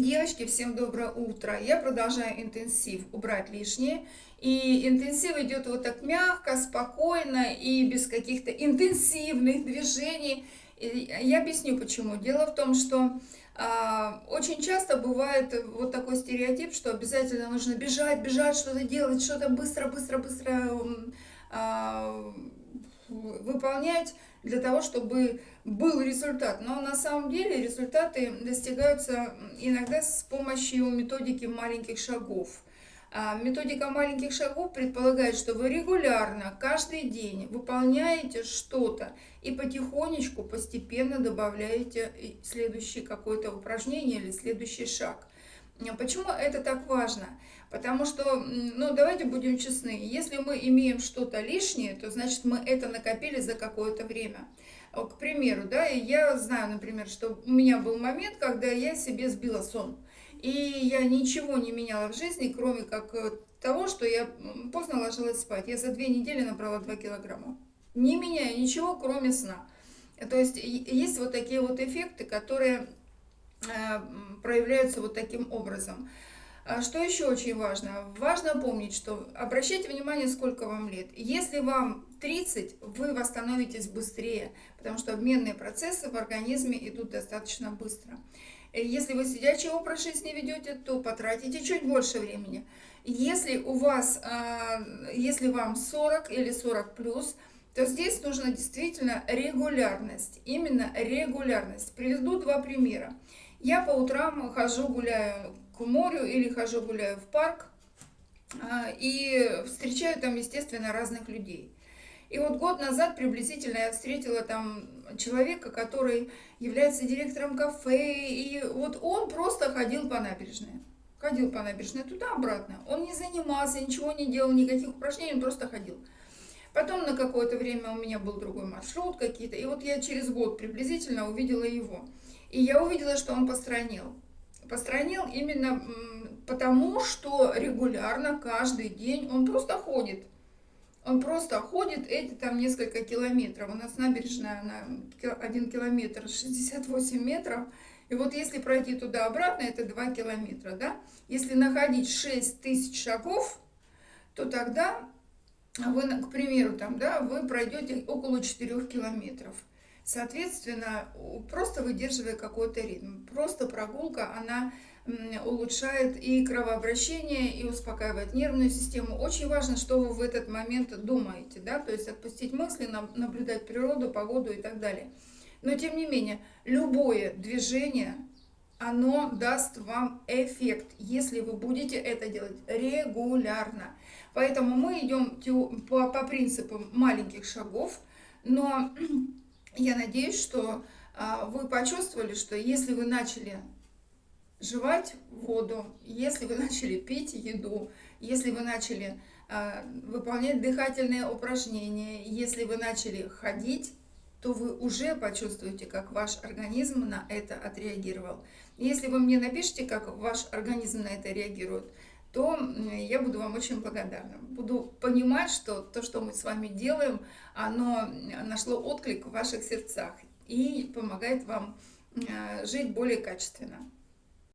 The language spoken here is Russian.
Девочки, всем доброе утро. Я продолжаю интенсив «Убрать лишнее». И интенсив идет вот так мягко, спокойно и без каких-то интенсивных движений. И я объясню почему. Дело в том, что а, очень часто бывает вот такой стереотип, что обязательно нужно бежать, бежать, что-то делать, что-то быстро, быстро, быстро а, выполнять для того, чтобы был результат. Но на самом деле результаты достигаются иногда с помощью методики маленьких шагов. А, методика маленьких шагов предполагает, что вы регулярно, каждый день выполняете что-то и потихонечку, постепенно добавляете следующее какое-то упражнение или следующий шаг. Почему это так важно? Потому что, ну, давайте будем честны, если мы имеем что-то лишнее, то значит мы это накопили за какое-то время. К примеру, да, я знаю, например, что у меня был момент, когда я себе сбила сон. И я ничего не меняла в жизни, кроме как э, того, что я поздно ложилась спать. Я за две недели набрала 2 килограмма. Не меняя ничего, кроме сна. То есть есть вот такие вот эффекты, которые э, проявляются вот таким образом. А что еще очень важно? Важно помнить, что обращайте внимание, сколько вам лет. Если вам 30, вы восстановитесь быстрее, потому что обменные процессы в организме идут достаточно быстро. Если вы сидячий образ жизни ведете, то потратите чуть больше времени. Если у вас, а, если вам 40 или 40 плюс, то здесь нужно действительно регулярность, именно регулярность. Приведу два примера. Я по утрам хожу, гуляю к морю или хожу, гуляю в парк а, и встречаю там, естественно, разных людей. И вот год назад приблизительно я встретила там человека, который является директором кафе, и вот он просто ходил по набережной. Ходил по набережной туда-обратно. Он не занимался, ничего не делал, никаких упражнений, он просто ходил. Потом на какое-то время у меня был другой маршрут какие-то, и вот я через год приблизительно увидела его. И я увидела, что он постранил. Постранил именно потому, что регулярно, каждый день он просто ходит. Он просто ходит эти там несколько километров. У нас набережная на 1 километр 68 метров. И вот если пройти туда-обратно, это 2 километра, да? Если находить 6 тысяч шагов, то тогда вы, к примеру, там, да, вы пройдете около 4 километров. Соответственно, просто выдерживая какой-то ритм. Просто прогулка, она улучшает и кровообращение, и успокаивает нервную систему. Очень важно, что вы в этот момент думаете, да, то есть отпустить мысли, наблюдать природу, погоду и так далее. Но тем не менее, любое движение, оно даст вам эффект, если вы будете это делать регулярно. Поэтому мы идем по, принципу маленьких шагов, но я надеюсь, что а, вы почувствовали, что если вы начали жевать воду, если вы начали пить еду, если вы начали а, выполнять дыхательные упражнения, если вы начали ходить, то вы уже почувствуете, как ваш организм на это отреагировал. Если вы мне напишите, как ваш организм на это реагирует, то я буду вам очень благодарна. Буду понимать, что то, что мы с вами делаем, оно нашло отклик в ваших сердцах и помогает вам жить более качественно.